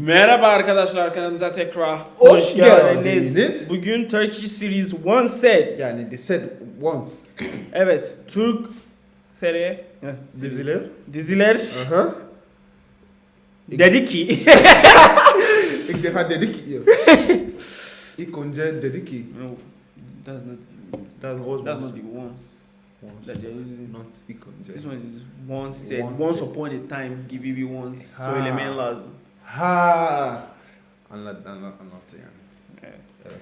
Merhaba arkadaşlar kanalımıza tekrar Hoş geldiniz. Bugün Turkish Series One Set. Yani they said once. Evet, Türk seri Diziler. diziler Aha. dedi ki İlk defa dedik ki. İlk önce dedi ki. No, that's not that's once. not the ones once. that they're using. Not ilk önce. This one is set. One once set. upon a time gibi bir once Ha. söylemen lazım. Ha. Anlat, anlat, anlat yani. Evet. Evet.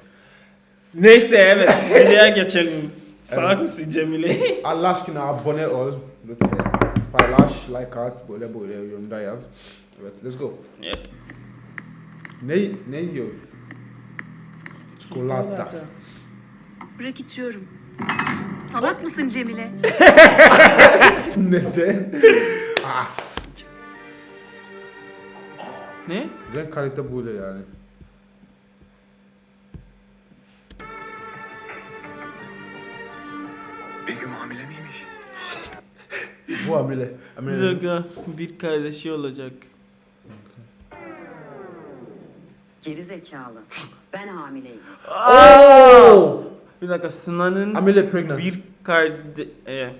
Neyse evet, videoya geçelim. Salak Evet. mısın Cemile? Allah aşkına abone ol. Lütfen. Paylaş, like at, böyle böyle yorumda yaz. Evet, let's go. Evet. Ne, ne yiyor? Çikolata. Bırak içiyorum. Salak mısın Cemile? Neden? ah, Ne? renk kalite böyle yani. Begüm hamile miymiş? Bu amele. Bir amele. dakika, bir kardeşi olacak. Geri zekalı. Ben hamileyim. Oh! Bir dakika, pregnant. bir kardeş... E,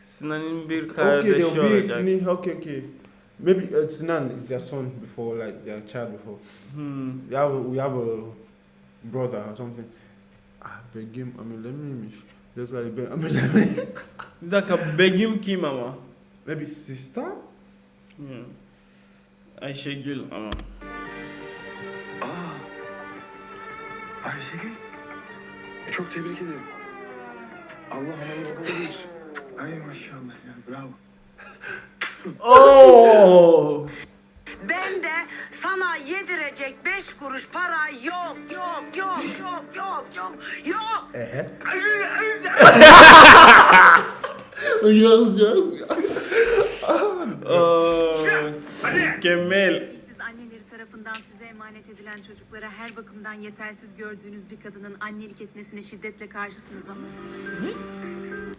Sinan'ın bir kardeşi okay, olacak. ne- okay, okay. Maybe uh, Sinan is their son before, like their child before. Hmm. We have a, we have a brother or something. Ah, Begüm amele miymiş? That's like be amele mi? Bir dakika, Begüm kim ama? Maybe sister? Hmm. Ayşegül ama. Aa. Ayşegül. E, Çok tebrik ederim. Allah analı babalı. Ay maşallah ya bravo. Oo! Ben de sana yedirecek beş kuruş para yok yok yok yok yok yok yok. Ehe. Aa, Mükemmel. Siz anneleri tarafından size emanet edilen çocuklara her bakımdan yetersiz gördüğünüz bir kadının annelik etmesine şiddetle karşısınız ama.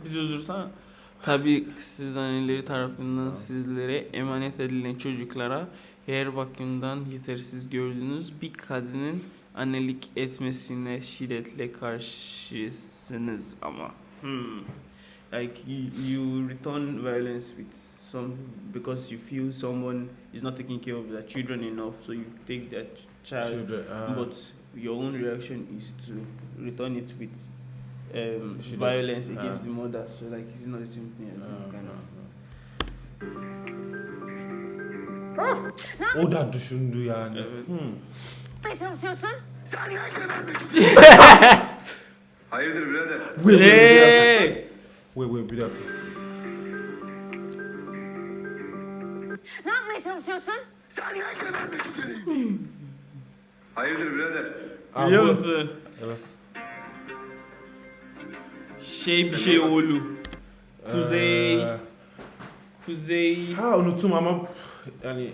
Bir durdursana. Tabii siz anneleri tarafından sizlere emanet edilen çocuklara her bakımdan yetersiz gördüğünüz bir kadının annelik etmesine şiddetle karşısınız ama. Hmm. Like you, you return violence with some because you feel someone is not taking care of their children enough, so you take that child Children, ah. but your own reaction is to return it with um, She violence against Ah. the mother. So like it's not the same thing. Think, kind of. O da düşündü yani. Evet. Ne çalışıyorsun? Hayırdır birader? Wait, wait, wait, bir dakika. Ne yapmaya çalışıyorsun? Hayırdır birader? Ah, Biliyor bu- musun? Evet. Şey bir şey oğlu. Kuzey. Kuzey. ha unuttum ama yani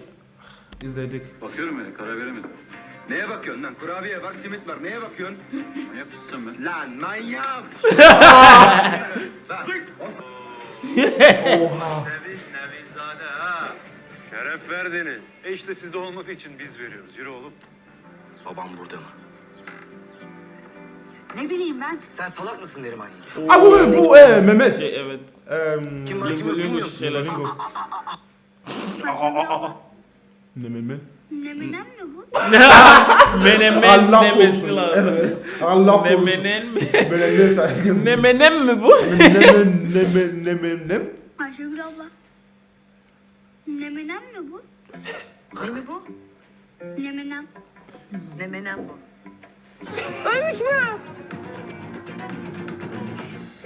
izledik. Bakıyorum öyle karar veremedim. Neye bakıyorsun lan? Kurabiye var, simit var. Neye bakıyorsun? Manyak mısın sen be? Lan manyak! Oha. Neviz, Nevizade ha. Şeref verdiniz. E işte sizde olması için biz veriyoruz. Yürü oğlum. Babam burada mı? Ne bileyim ben. Sen salak mısın Neriman yenge? Ah bu bu e, Mehmet. Şey, evet. Em, Kim var kim yok lingo bilmiyorum. şeyler. Lingo. Ne Mehmet? Neminem mi bu? Menemen Allah demesi korusun. lazım. Evet. Allah korusun. Nemenen mi? Böyle ne saydım? Nemenen mi bu? Ne ne ne ne ne Ayşegül abla. Neminem mi bu? Ne mi bu? Neminem. Ne menem bu?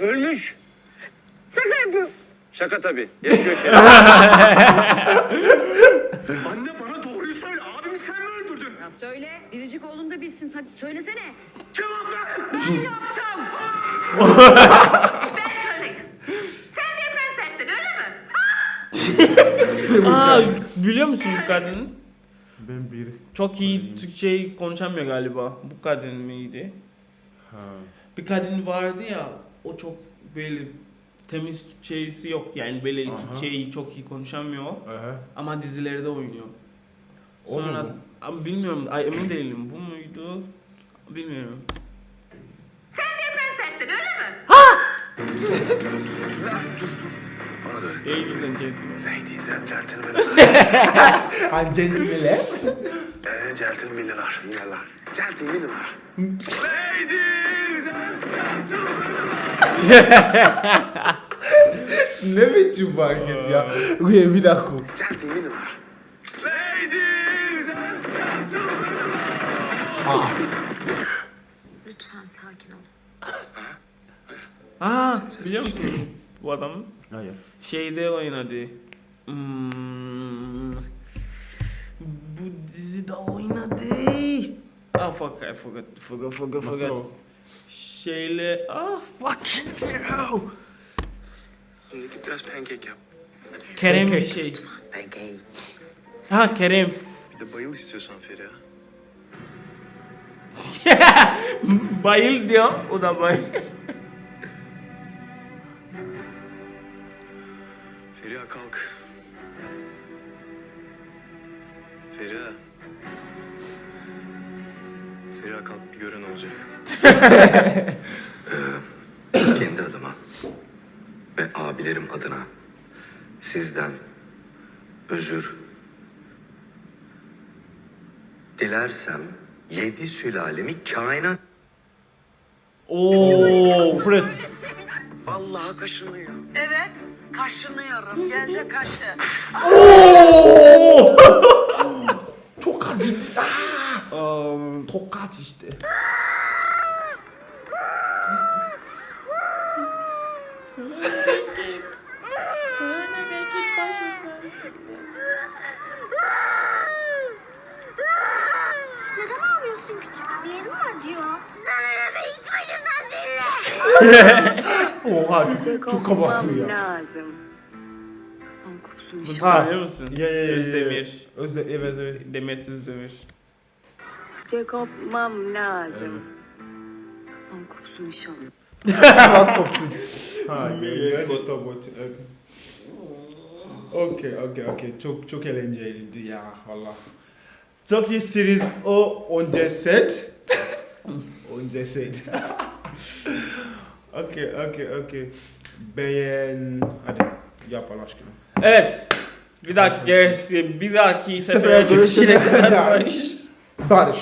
Ölmüş. Şaka yapıyorum. Şaka tabii. Geç köşeye. Anne bana doğruyu söyle. Abimi sen mi öldürdün? Ya söyle. Biricik oğlum da bilsin. Hadi söylesene. Cevap ver. Ben yapacağım. Ben. Sen bir prensessin öyle mi? Aa, biliyor musun bu kadın? Ben bir Çok iyi Türkçe konuşamıyor galiba. Bu kadın mıydı? ha. Bir kadın vardı ya, o çok böyle temiz Türkçesi yok. Yani böyle Aha. Türkçeyi çok iyi konuşamıyor. Aha. Ama dizilerde oynuyor. O mu Sonra? Abi bilmiyorum. Ay, emin değilim. Bu muydu? Bilmiyorum. Sen bir prensessin öyle mi? Öyle. Ladies and gentlemen. Ladies and gentlemen. And gentlemen. Eee gentlemen'lar. Minneler. Gentlemen'lar. Ladies and ne biçim bu hareket ya? Uye bir dakika. gentlemen'lar. Ladies and Lütfen sakin ol. Aa, biliyor musun bu adamı? Hayır. Şeyde oynadı. Hmm, bu dizide oynadı. Ah fuck, I forgot, forgot, forgot, Nasıl forgot. o? Şeyle, ah fuck. Şimdi git biraz pancake yap. Kerem bir şey. Pancake. Ha Kerem. Bir de bayıl istiyorsan Feriha. bayıl diyor, o da bayıl. Kendi adıma ve abilerim adına sizden özür dilersem yedi sülalemi kainat Oo, Fred. Vallahi kaşınıyor. Evet. Kaşınıyorum. Gel de kaşı. Çok acı. Aa, tokat işte. Neden ağlıyorsun küçük? Bir Sana ne be ilk başından söyle. Oha çok, çok kabaklı ya. lazım. Kafam kopsun işte. Tanıyor musun? Ya ya ya. ya. Özdemir. Özde evet evet. Demet Özdemir. kopmam lazım. Kafam kopsun inşallah. Kulak koptu. Ha, ya ya stop watching. Okay, okay, okay. Çok çok eğlenceliydi ya valla. Turkey series o önce set. önce set. okay, okay, okay. Beğen... Hadi yap Allah aşkına. Evet. Bir dahaki gerisi, bir dahaki Sefere kadar. barış. Barış.